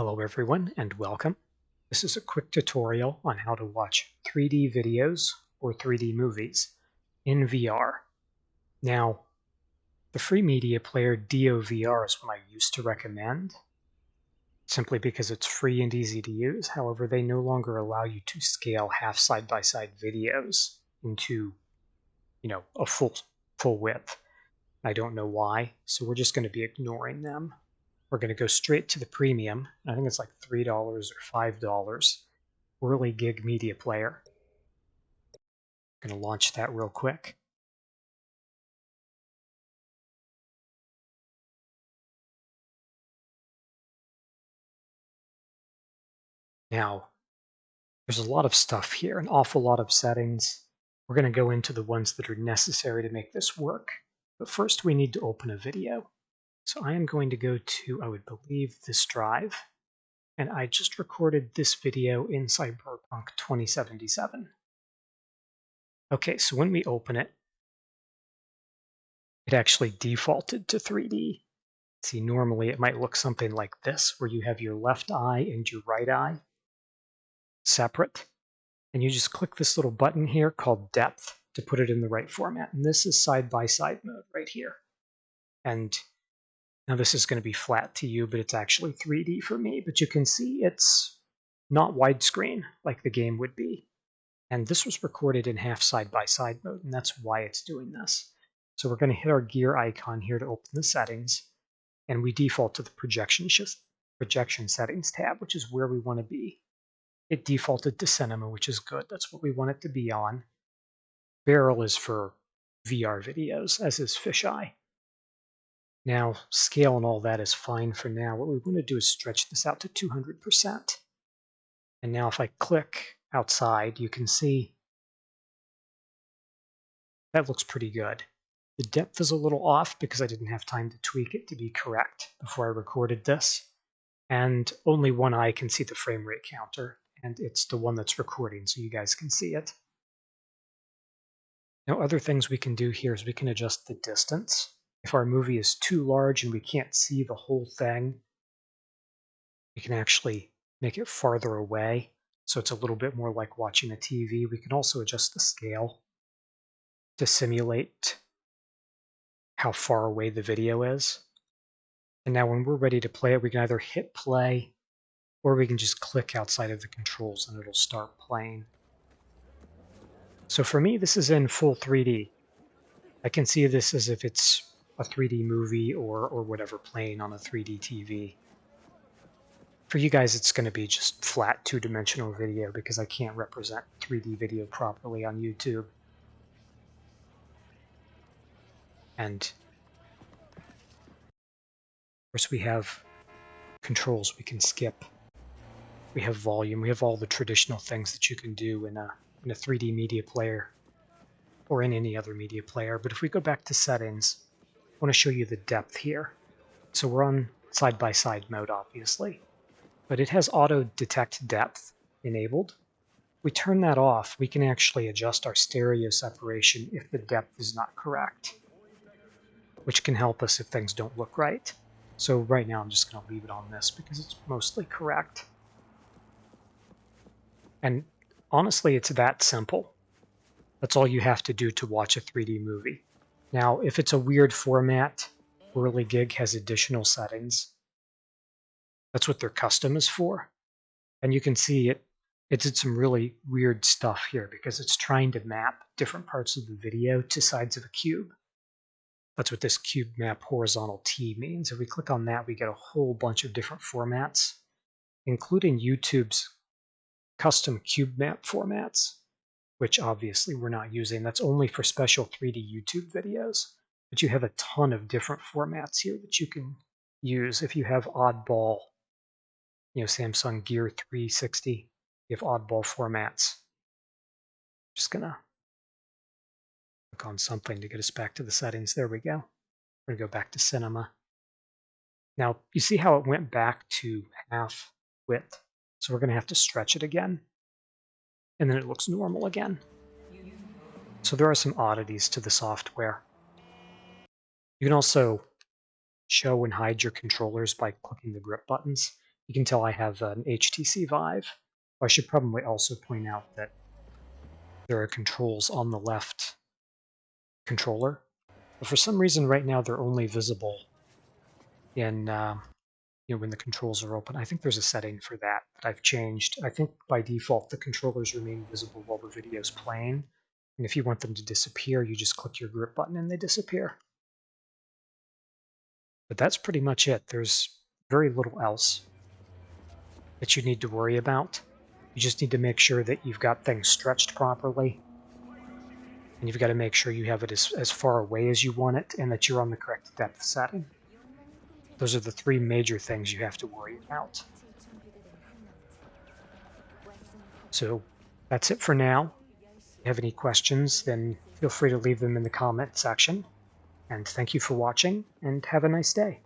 Hello everyone and welcome. This is a quick tutorial on how to watch 3D videos or 3D movies in VR. Now, the free media player DeoVR is what I used to recommend, simply because it's free and easy to use. However, they no longer allow you to scale half side-by-side videos into, you know, a full full width. I don't know why, so we're just going to be ignoring them. We're going to go straight to the premium. I think it's like $3 or $5 Whirligig Media Player. I'm going to launch that real quick. Now, there's a lot of stuff here, an awful lot of settings. We're going to go into the ones that are necessary to make this work. But first we need to open a video. So I am going to go to, I would believe, this drive. And I just recorded this video in Cyberpunk 2077. Okay, so when we open it, it actually defaulted to 3D. See, normally it might look something like this, where you have your left eye and your right eye separate. And you just click this little button here called depth to put it in the right format. And this is side-by-side -side mode right here. And now this is going to be flat to you, but it's actually 3D for me. But you can see it's not widescreen like the game would be. And this was recorded in half side-by-side -side mode, and that's why it's doing this. So we're going to hit our gear icon here to open the settings, and we default to the projection, projection settings tab, which is where we want to be. It defaulted to cinema, which is good. That's what we want it to be on. Barrel is for VR videos, as is fisheye. Now, scale and all that is fine for now. What we want to do is stretch this out to 200%. And now if I click outside, you can see that looks pretty good. The depth is a little off because I didn't have time to tweak it to be correct before I recorded this. And only one eye can see the frame rate counter, and it's the one that's recording, so you guys can see it. Now, other things we can do here is we can adjust the distance if our movie is too large and we can't see the whole thing, we can actually make it farther away so it's a little bit more like watching a TV. We can also adjust the scale to simulate how far away the video is. And now when we're ready to play it, we can either hit play or we can just click outside of the controls and it'll start playing. So for me, this is in full 3D. I can see this as if it's a 3D movie or, or whatever playing on a 3D TV. For you guys, it's going to be just flat two-dimensional video because I can't represent 3D video properly on YouTube. And of course we have controls we can skip. We have volume, we have all the traditional things that you can do in a, in a 3D media player or in any other media player. But if we go back to settings, I want to show you the depth here. So we're on side-by-side -side mode, obviously, but it has auto detect depth enabled. We turn that off, we can actually adjust our stereo separation if the depth is not correct, which can help us if things don't look right. So right now I'm just going to leave it on this because it's mostly correct. And honestly, it's that simple. That's all you have to do to watch a 3D movie. Now, if it's a weird format, Whirligig has additional settings. That's what their custom is for. And you can see it, it did some really weird stuff here because it's trying to map different parts of the video to sides of a cube. That's what this cube map horizontal T means. If we click on that, we get a whole bunch of different formats, including YouTube's custom cube map formats which obviously we're not using. That's only for special 3D YouTube videos. But you have a ton of different formats here that you can use. If you have oddball, you know, Samsung Gear 360, you have oddball formats. Just gonna click on something to get us back to the settings. There we go. We're gonna go back to cinema. Now, you see how it went back to half width? So we're gonna have to stretch it again and then it looks normal again. So there are some oddities to the software. You can also show and hide your controllers by clicking the grip buttons. You can tell I have an HTC Vive. I should probably also point out that there are controls on the left controller. But for some reason right now they're only visible in uh, you know when the controls are open. I think there's a setting for that that I've changed. I think by default the controllers remain visible while the video is playing. And if you want them to disappear, you just click your grip button and they disappear. But that's pretty much it. There's very little else that you need to worry about. You just need to make sure that you've got things stretched properly. And you've got to make sure you have it as, as far away as you want it and that you're on the correct depth setting. Those are the three major things you have to worry about. So that's it for now. If you have any questions, then feel free to leave them in the comment section. And thank you for watching, and have a nice day.